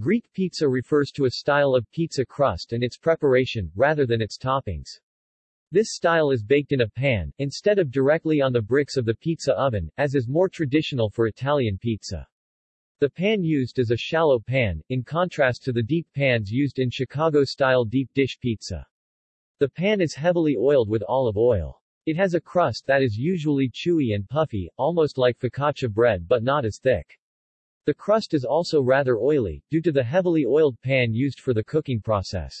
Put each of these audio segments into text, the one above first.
Greek pizza refers to a style of pizza crust and its preparation, rather than its toppings. This style is baked in a pan, instead of directly on the bricks of the pizza oven, as is more traditional for Italian pizza. The pan used is a shallow pan, in contrast to the deep pans used in Chicago-style deep dish pizza. The pan is heavily oiled with olive oil. It has a crust that is usually chewy and puffy, almost like focaccia bread but not as thick. The crust is also rather oily, due to the heavily oiled pan used for the cooking process.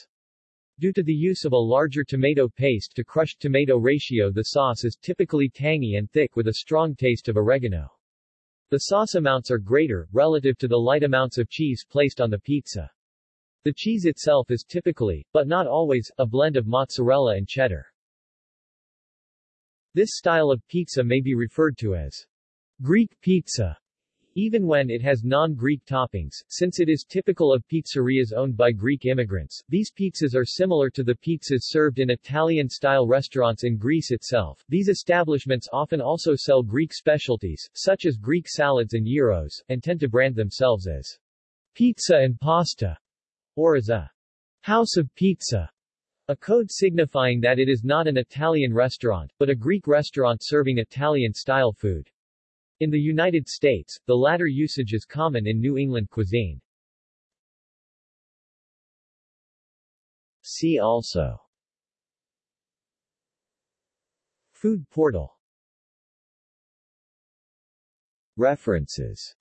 Due to the use of a larger tomato paste to crushed tomato ratio the sauce is typically tangy and thick with a strong taste of oregano. The sauce amounts are greater, relative to the light amounts of cheese placed on the pizza. The cheese itself is typically, but not always, a blend of mozzarella and cheddar. This style of pizza may be referred to as Greek pizza even when it has non-Greek toppings, since it is typical of pizzerias owned by Greek immigrants. These pizzas are similar to the pizzas served in Italian-style restaurants in Greece itself. These establishments often also sell Greek specialties, such as Greek salads and gyros, and tend to brand themselves as pizza and pasta, or as a house of pizza, a code signifying that it is not an Italian restaurant, but a Greek restaurant serving Italian-style food. In the United States, the latter usage is common in New England cuisine. See also. Food portal. References